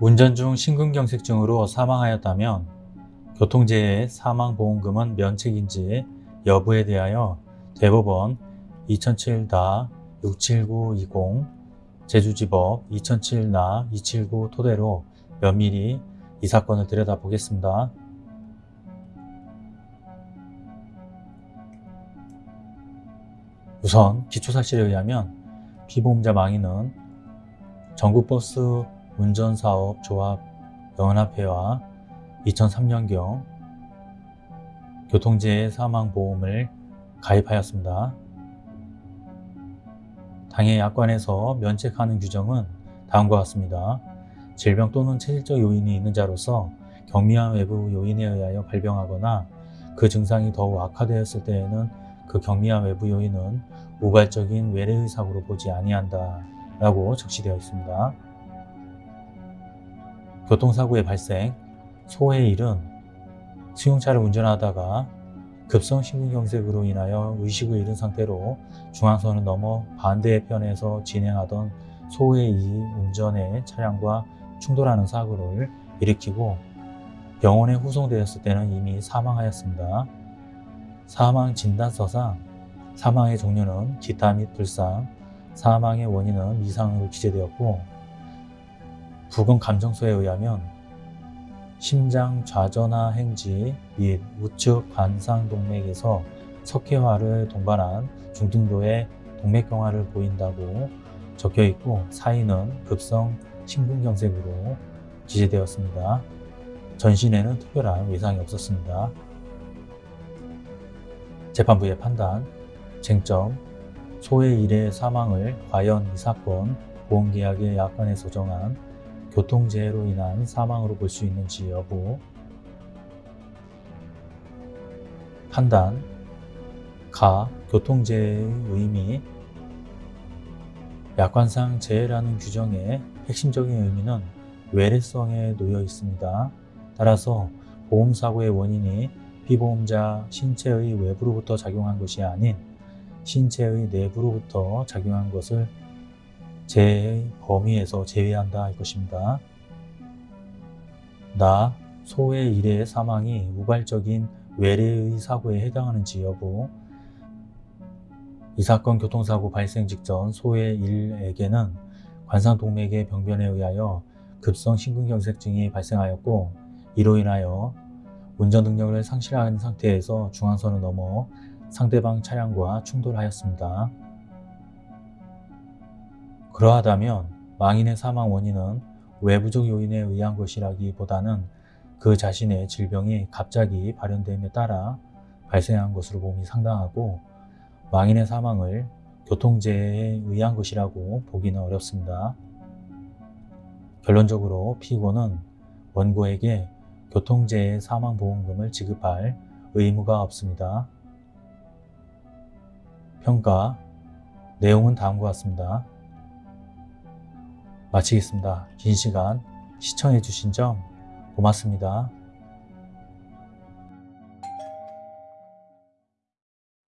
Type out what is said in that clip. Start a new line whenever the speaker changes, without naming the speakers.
운전 중 심근경색증으로 사망하였다면 교통재해 사망보험금은 면책인지 여부에 대하여 대법원 2007-67920 제주지법 2007-279 토대로 면밀히 이 사건을 들여다보겠습니다. 우선 기초사실에 의하면 피보험자 망인은 전국버스 운전사업조합 연합회와 2003년경 교통재해 사망보험을 가입하였습니다. 당해 약관에서 면책하는 규정은 다음과 같습니다. 질병 또는 체질적 요인이 있는 자로서 경미한 외부 요인에 의하여 발병하거나 그 증상이 더욱 악화되었을 때에는 그 경미한 외부 요인은 우발적인 외래의 사고로 보지 아니한다 라고 적시되어 있습니다. 교통사고의 발생, 소의 일은 승용차를 운전하다가 급성 심근경색으로 인하여 의식을 잃은 상태로 중앙선을 넘어 반대편에서 진행하던 소의 이 운전의 차량과 충돌하는 사고를 일으키고 병원에 후송되었을 때는 이미 사망하였습니다. 사망 진단서상 사망의 종류는 기타 및 불상, 사망의 원인은 이상으로 기재되었고 부검 감정서에 의하면 심장 좌전하 행지 및 우측 관상동맥에서 석회화를 동반한 중등도의 동맥경화를 보인다고 적혀 있고 사인은 급성 심근경색으로 기재되었습니다. 전신에는 특별한 외상이 없었습니다. 재판부의 판단, 쟁점, 소의 일의 사망을 과연 이 사건 보험계약의 약관에서 정한 교통재해로 인한 사망으로 볼 수 있는지 여부. 판단. 가. 교통재해의 의미. 약관상 재해라는 규정의 핵심적인 의미는 외래성에 놓여 있습니다. 따라서 보험사고의 원인이 피보험자 신체의 외부로부터 작용한 것이 아닌 신체의 내부로부터 작용한 것을 재해의 범위에서 제외한다 할 것입니다. 나, 소의 일의 사망이 우발적인 외래의 사고에 해당하는지 여부 이 사건 교통사고 발생 직전 소의 일에게는 관상동맥의 병변에 의하여 급성 심근경색증이 발생하였고 이로 인하여 운전 능력을 상실한 상태에서 중앙선을 넘어 상대방 차량과 충돌하였습니다. 그러하다면 망인의 사망 원인은 외부적 요인에 의한 것이라기보다는 그 자신의 질병이 갑자기 발현됨에 따라 발생한 것으로 봄이 상당하고 망인의 사망을 교통재해에 의한 것이라고 보기는 어렵습니다. 결론적으로 피고는 원고에게 교통재해 사망보험금을 지급할 의무가 없습니다. 평가 내용은 다음과 같습니다. 마치겠습니다. 긴 시간 시청해 주신 점 고맙습니다.